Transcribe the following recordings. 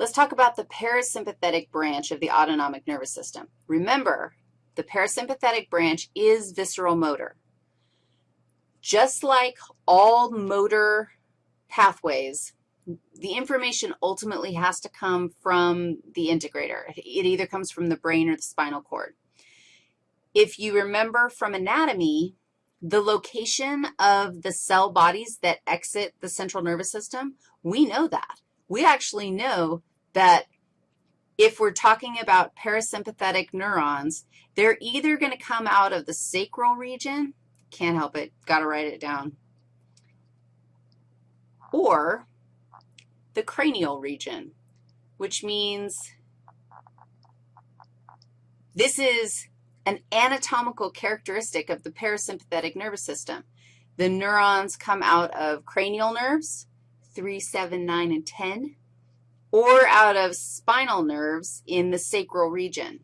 Let's talk about the parasympathetic branch of the autonomic nervous system. Remember, the parasympathetic branch is visceral motor. Just like all motor pathways, the information ultimately has to come from the integrator. It either comes from the brain or the spinal cord. If you remember from anatomy, the location of the cell bodies that exit the central nervous system, we know that. We actually know that if we're talking about parasympathetic neurons, they're either going to come out of the sacral region, can't help it, got to write it down, or the cranial region, which means this is an anatomical characteristic of the parasympathetic nervous system. The neurons come out of cranial nerves, 3, 7, 9, and 10, or out of spinal nerves in the sacral region.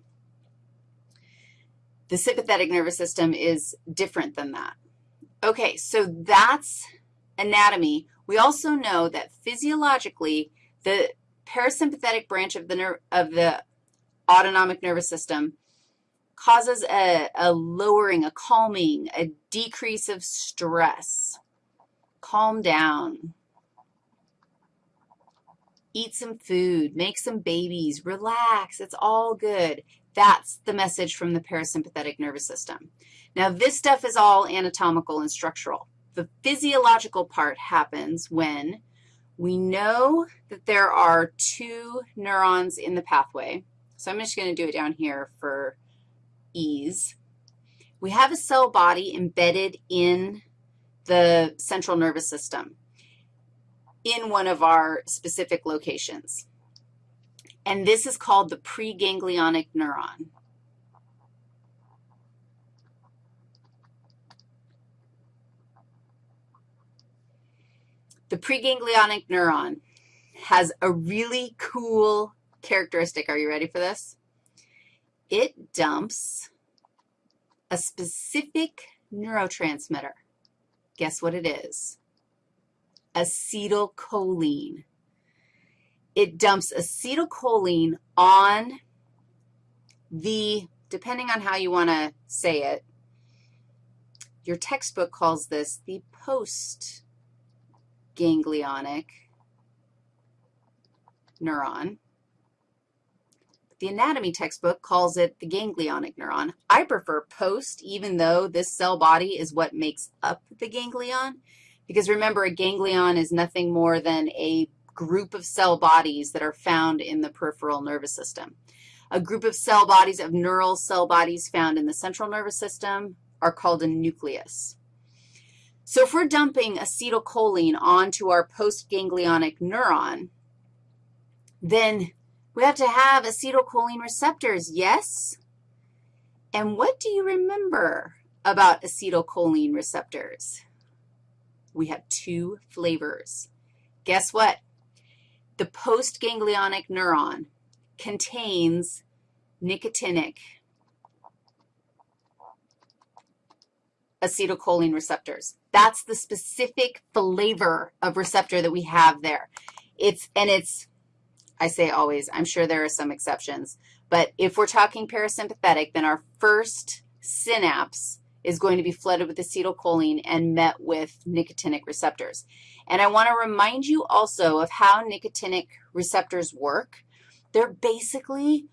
The sympathetic nervous system is different than that. Okay, so that's anatomy. We also know that physiologically, the parasympathetic branch of the, of the autonomic nervous system causes a, a lowering, a calming, a decrease of stress. Calm down. Eat some food, make some babies, relax, it's all good. That's the message from the parasympathetic nervous system. Now, this stuff is all anatomical and structural. The physiological part happens when we know that there are two neurons in the pathway. So I'm just going to do it down here for ease. We have a cell body embedded in the central nervous system in one of our specific locations. And this is called the preganglionic neuron. The preganglionic neuron has a really cool characteristic. Are you ready for this? It dumps a specific neurotransmitter. Guess what it is? Acetylcholine. It dumps acetylcholine on the, depending on how you want to say it, your textbook calls this the postganglionic neuron. The anatomy textbook calls it the ganglionic neuron. I prefer post, even though this cell body is what makes up the ganglion. Because remember, a ganglion is nothing more than a group of cell bodies that are found in the peripheral nervous system. A group of cell bodies of neural cell bodies found in the central nervous system are called a nucleus. So if we're dumping acetylcholine onto our postganglionic neuron, then we have to have acetylcholine receptors, yes? And what do you remember about acetylcholine receptors? We have two flavors. Guess what? The postganglionic neuron contains nicotinic acetylcholine receptors. That's the specific flavor of receptor that we have there. It's, and it's, I say always, I'm sure there are some exceptions, but if we're talking parasympathetic, then our first synapse is going to be flooded with acetylcholine and met with nicotinic receptors. And I want to remind you also of how nicotinic receptors work. They're basically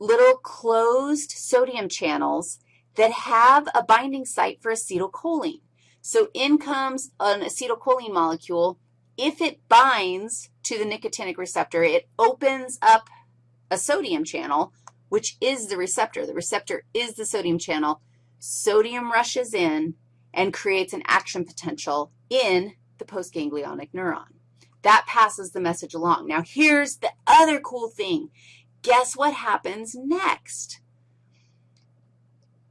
little closed sodium channels that have a binding site for acetylcholine. So in comes an acetylcholine molecule. If it binds to the nicotinic receptor, it opens up a sodium channel, which is the receptor. The receptor is the sodium channel sodium rushes in and creates an action potential in the postganglionic neuron. That passes the message along. Now, here's the other cool thing. Guess what happens next?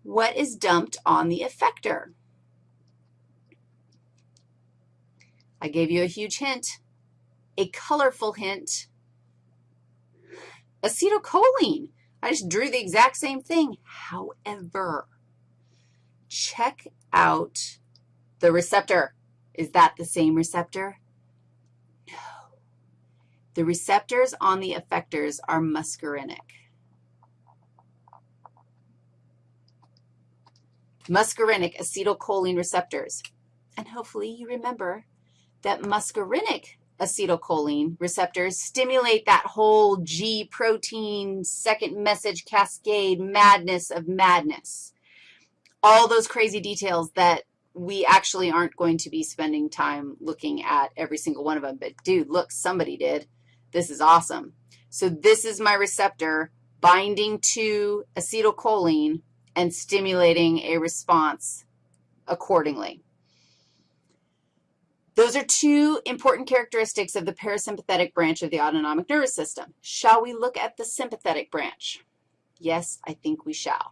What is dumped on the effector? I gave you a huge hint, a colorful hint. Acetylcholine. I just drew the exact same thing. However, check out the receptor. Is that the same receptor? No. The receptors on the effectors are muscarinic. Muscarinic acetylcholine receptors. And hopefully you remember that muscarinic acetylcholine receptors stimulate that whole G protein second message cascade madness of madness. All those crazy details that we actually aren't going to be spending time looking at every single one of them. But, dude, look, somebody did. This is awesome. So this is my receptor binding to acetylcholine and stimulating a response accordingly. Those are two important characteristics of the parasympathetic branch of the autonomic nervous system. Shall we look at the sympathetic branch? Yes, I think we shall.